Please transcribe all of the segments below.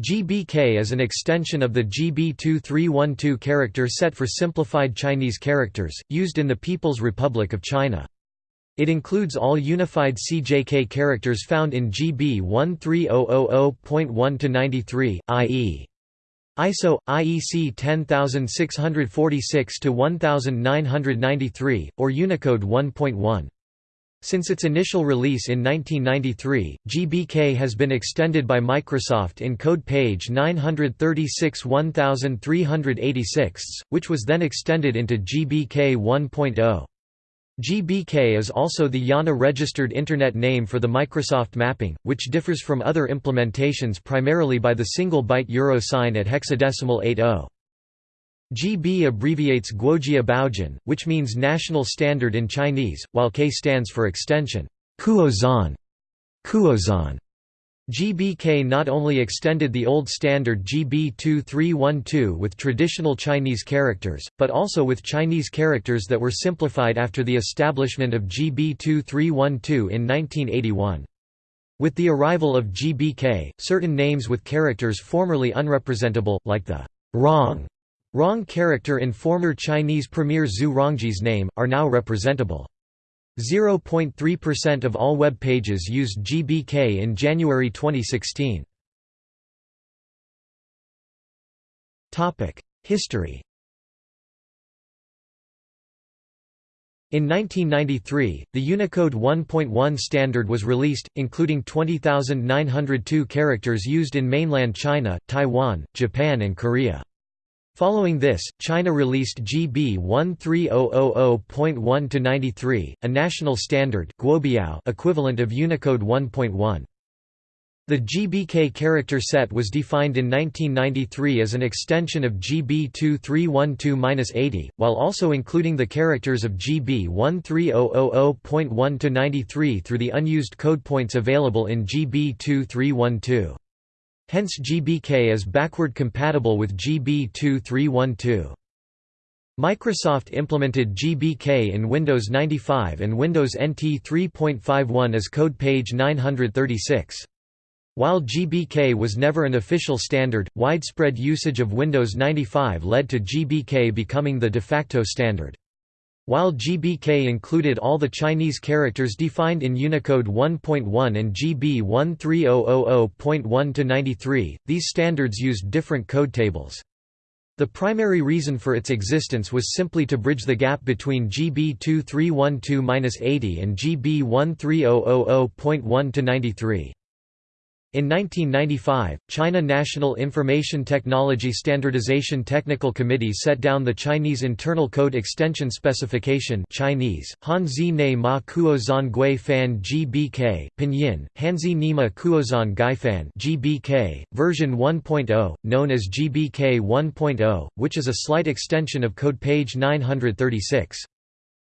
GBK is an extension of the GB2312 character set for simplified Chinese characters, used in the People's Republic of China. It includes all unified CJK characters found in GB 13000.1-93, i.e. ISO IEC 10646 to 1993 or Unicode 1.1 since its initial release in 1993, GBK has been extended by Microsoft in code page 936 1386, which was then extended into GBK 1.0. GBK is also the IANA registered Internet name for the Microsoft mapping, which differs from other implementations primarily by the single byte euro sign at hexadecimal 80. GB abbreviates Guojia Biaozhun, which means national standard in Chinese, while K stands for extension Kuozhan. Kuozhan. GBK not only extended the old standard GB 2312 with traditional Chinese characters, but also with Chinese characters that were simplified after the establishment of GB 2312 in 1981. With the arrival of GBK, certain names with characters formerly unrepresentable, like the wrong Rong character in former Chinese Premier Zhu Rongji's name, are now representable. 0.3% of all web pages used GBK in January 2016. History In 1993, the Unicode 1.1 standard was released, including 20,902 characters used in mainland China, Taiwan, Japan and Korea. Following this, China released GB 13000.1-93, a national standard equivalent of Unicode 1.1. The GBK character set was defined in 1993 as an extension of GB 2312-80, while also including the characters of GB 13000.1-93 through the unused code points available in GB 2312. Hence GBK is backward compatible with GB 2312. Microsoft implemented GBK in Windows 95 and Windows NT 3.51 as code page 936. While GBK was never an official standard, widespread usage of Windows 95 led to GBK becoming the de facto standard. While GBK included all the Chinese characters defined in Unicode 1.1 and GB 13000.1-93, these standards used different code tables. The primary reason for its existence was simply to bridge the gap between GB 2312-80 and GB 13000.1-93. In 1995, China National Information Technology Standardization Technical Committee set down the Chinese Internal Code Extension Specification Chinese, Hanzi ne ma kuozhan gui fan gbk, pinyin, Hanzi nima kuozhan gaifan gbk, version 1.0, known as GBK 1.0, which is a slight extension of code page 936.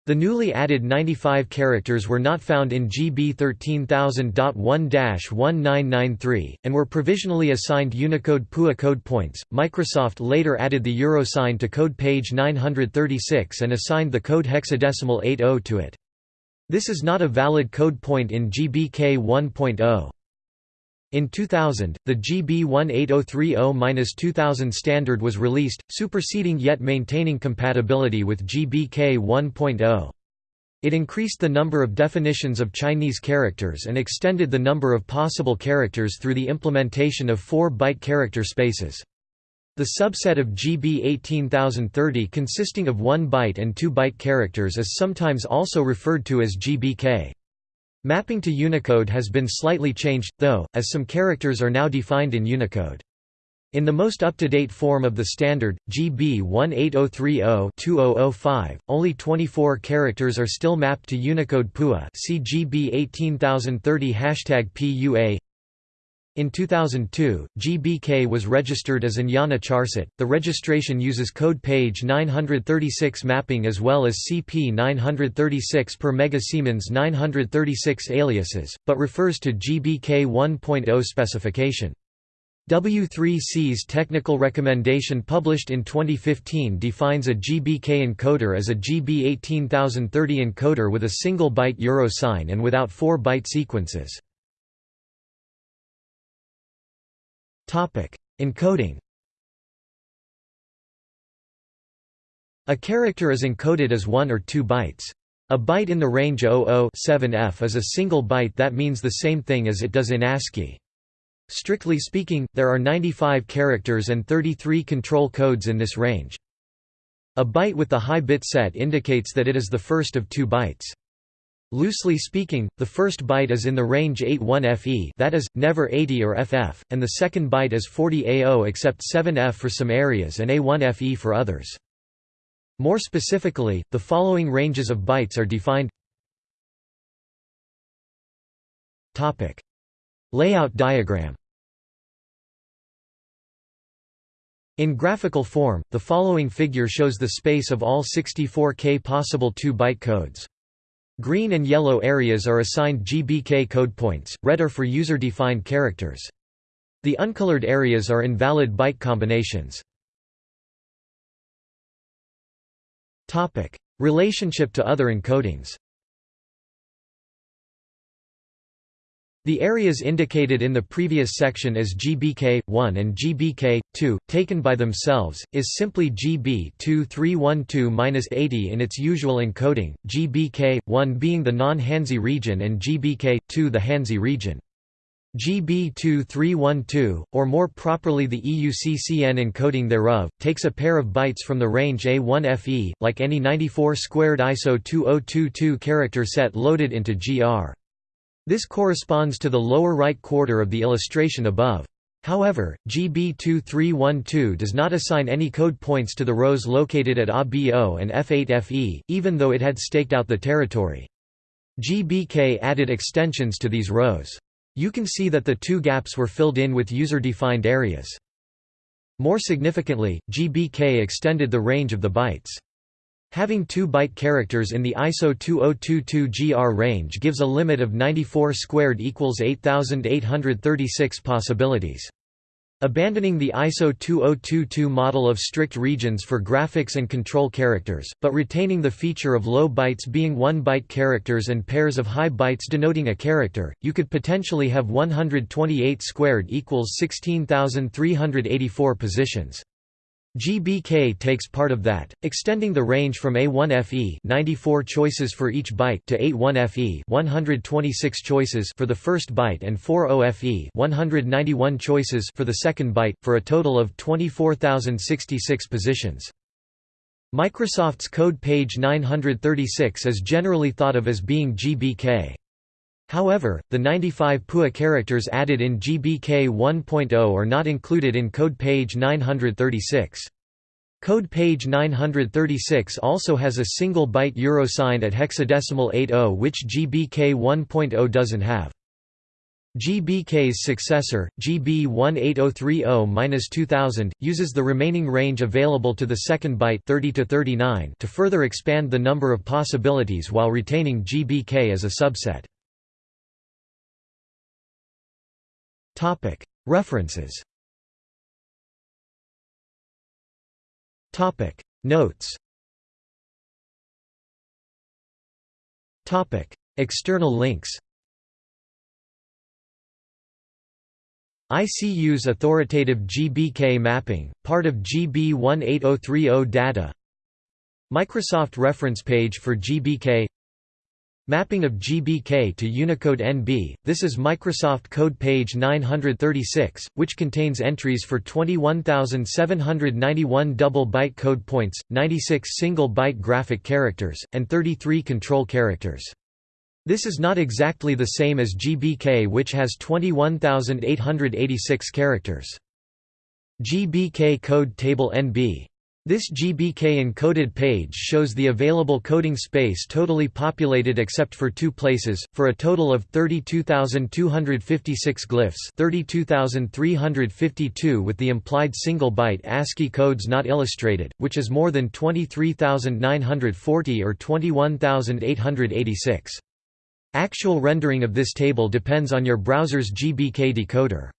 The newly added 95 characters were not found in GB 13000.1-1993, and were provisionally assigned Unicode PUA code points. Microsoft later added the euro sign to code page 936 and assigned the code hexadecimal 80 to it. This is not a valid code point in GBK 1.0. In 2000, the GB 18030-2000 standard was released, superseding yet maintaining compatibility with GBK 1.0. It increased the number of definitions of Chinese characters and extended the number of possible characters through the implementation of 4-byte character spaces. The subset of GB 18030 consisting of 1 byte and 2 byte characters is sometimes also referred to as GBK. Mapping to Unicode has been slightly changed, though, as some characters are now defined in Unicode. In the most up-to-date form of the standard, GB 18030-2005, only 24 characters are still mapped to Unicode PUA see GB 18030 #PUA in 2002, GBK was registered as an IANA charset. The registration uses code page 936 mapping as well as CP 936 per megasiemens 936 aliases, but refers to GBK 1.0 specification. W3C's technical recommendation published in 2015 defines a GBK encoder as a GB 18030 encoder with a single byte euro sign and without four byte sequences. Encoding A character is encoded as 1 or 2 bytes. A byte in the range 00-7F is a single byte that means the same thing as it does in ASCII. Strictly speaking, there are 95 characters and 33 control codes in this range. A byte with the high bit set indicates that it is the first of two bytes. Loosely speaking, the first byte is in the range 81FE that is, never 80 or FF, and the second byte is 40 AO except 7F for some areas and A1FE for others. More specifically, the following ranges of bytes are defined Layout diagram In graphical form, the following figure shows the space of all 64K possible 2-byte codes. Green and yellow areas are assigned GBK code points, red are for user-defined characters. The uncolored areas are invalid byte combinations. Relationship to other encodings. The areas indicated in the previous section as GBK1 and GBK2, taken by themselves, is simply GB2312-80 in its usual encoding, GBK1 being the non-Hanzi region and GBK2 the Hanzi region. GB2312, or more properly the EUCCN encoding thereof, takes a pair of bytes from the range A1FE, like any 94 squared ISO 2022 character set loaded into GR. This corresponds to the lower right quarter of the illustration above. However, GB2312 does not assign any code points to the rows located at ABO and F8FE, even though it had staked out the territory. GBK added extensions to these rows. You can see that the two gaps were filled in with user-defined areas. More significantly, GBK extended the range of the bytes. Having 2 byte characters in the ISO 2022 GR range gives a limit of 94 squared equals 8836 possibilities. Abandoning the ISO 2022 model of strict regions for graphics and control characters, but retaining the feature of low bytes being 1-byte characters and pairs of high bytes denoting a character, you could potentially have 128 squared equals 16,384 positions. GBK takes part of that, extending the range from A1FE 94 choices for each byte to A1FE 126 choices for the first byte and 40FE 191 choices for the second byte, for a total of 24,066 positions. Microsoft's code page 936 is generally thought of as being GBK. However, the 95 PUA characters added in GBK 1.0 are not included in code page 936. Code page 936 also has a single byte euro sign at hexadecimal 80 which GBK 1.0 doesn't have. GBK's successor, GB 18030-2000, uses the remaining range available to the second byte 30 to, 39 to further expand the number of possibilities while retaining GBK as a subset. References. Notes. External links. ICU's authoritative GBK mapping, part of GB 18030 data. Microsoft reference page for GBK Mapping of GBK to Unicode NB, this is Microsoft Code page 936, which contains entries for 21,791 double-byte code points, 96 single-byte graphic characters, and 33 control characters. This is not exactly the same as GBK which has 21,886 characters. GBK Code Table NB this GBK encoded page shows the available coding space totally populated except for two places, for a total of 32,256 glyphs 32,352 with the implied single-byte ASCII codes not illustrated, which is more than 23,940 or 21,886. Actual rendering of this table depends on your browser's GBK decoder.